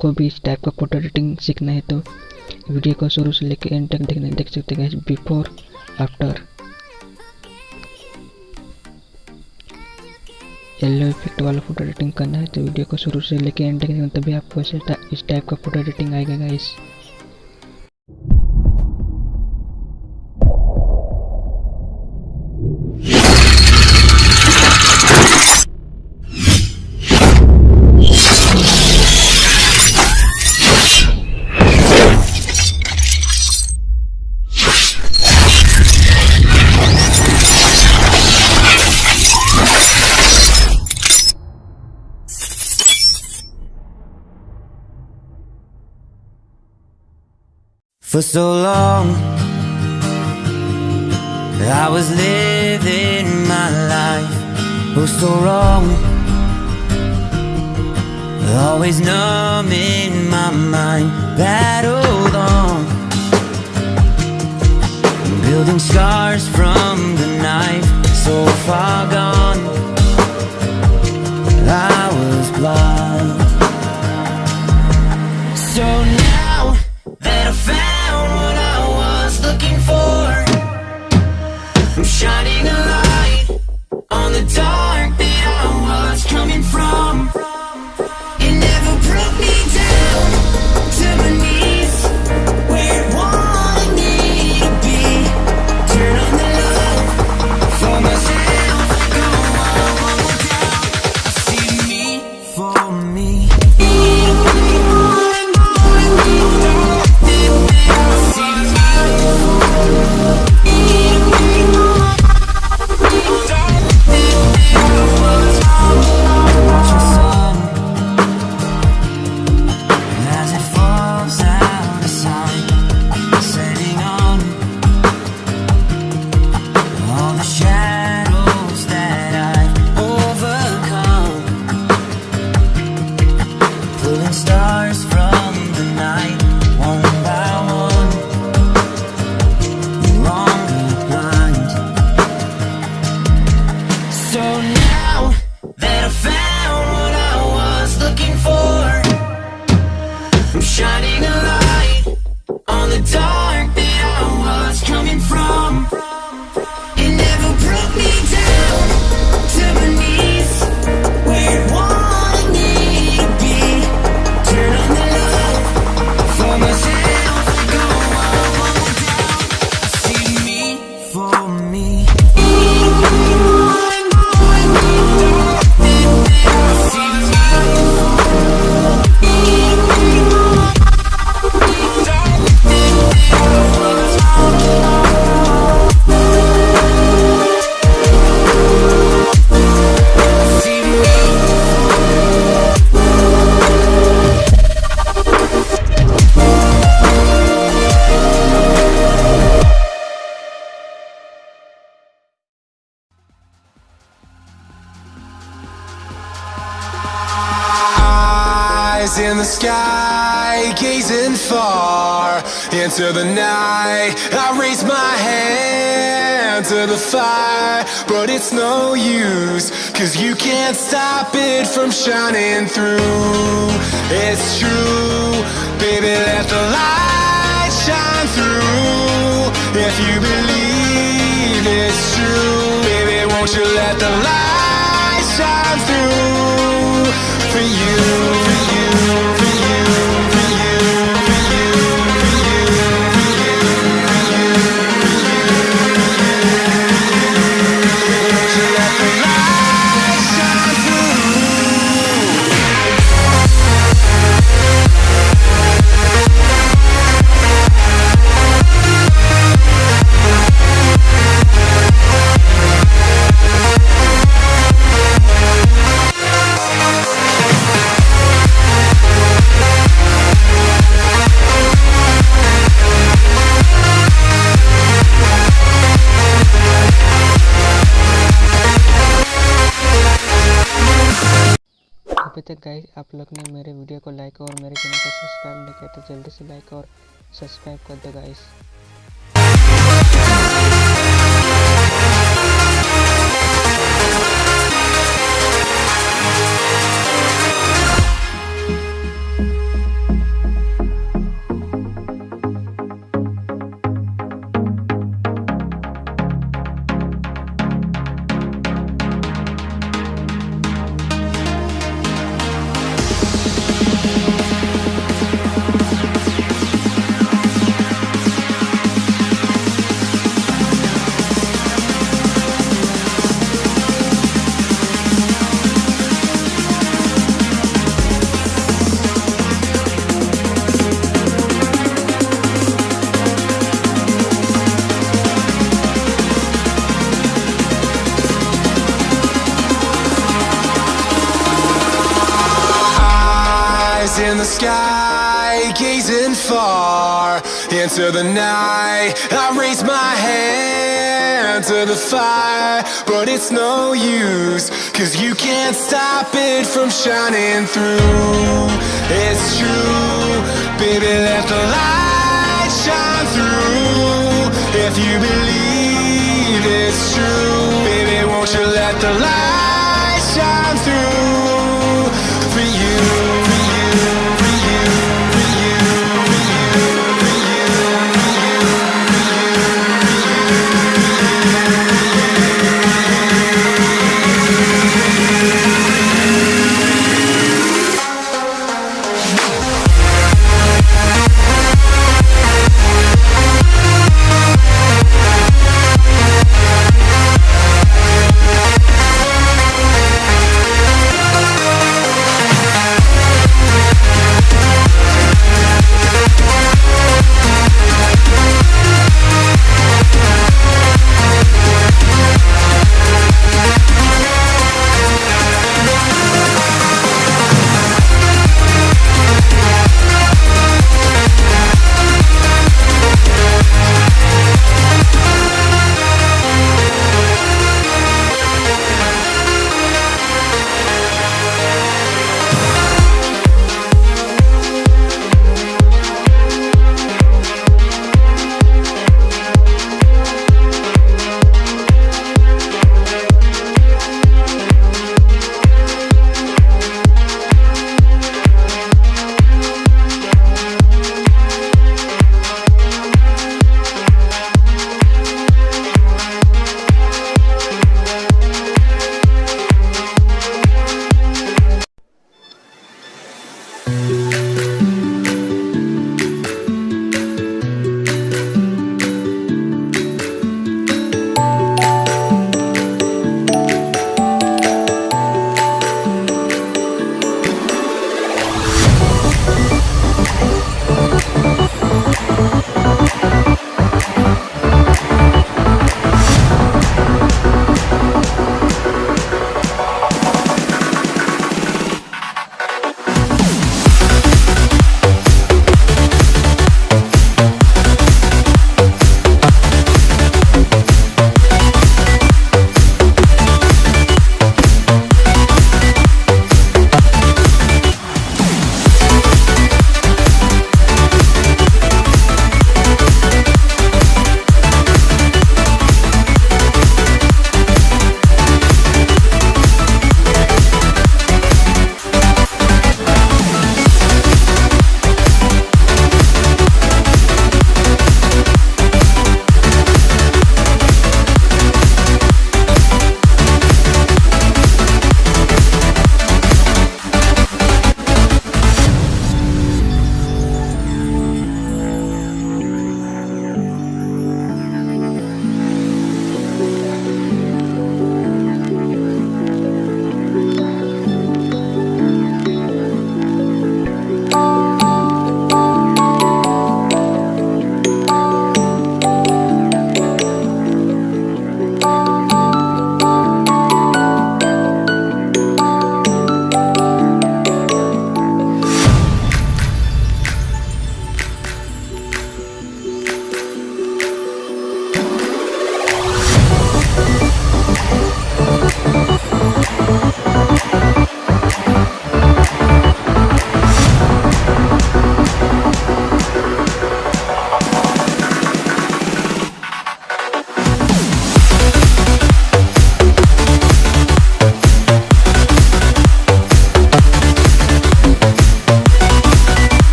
को भी इस टाइप का फ़ोटो एडिटिंग सीखना है तो वीडियो को शुरू से लेकर एंड तक देखने, देख सकते हैं बिफोर आफ्टर येलो इफ़ेक्ट वाला फ़ोटो एडिटिंग करना है तो वीडियो को शुरू से लेकर एंड तक देखना, तभी आपको इस टाइप का फ़ोटो एडिटिंग आएगा guys For so long, I was living my life. Oh, so wrong. Always numb in my mind, battled on. Building scars from the knife, so far gone. I was blind. Me. Sky, gazing far into the night. I raise my hand to the fire, but it's no use, cause you can't stop it from shining through. It's true, baby, let the light shine through. If you believe it's true, baby, won't you let the light shine through for you, for you, तक guys आप लोग ने मेरे video को like और मेरे channel को subscribe नहीं किया तो जल्दी से लाइक और सब्सक्राइब कर दो guys In the sky, gazing far into the night. I raise my hand to the fire But it's no use, cause you can't stop it from shining through. It's true, baby let the light shine through. If you believe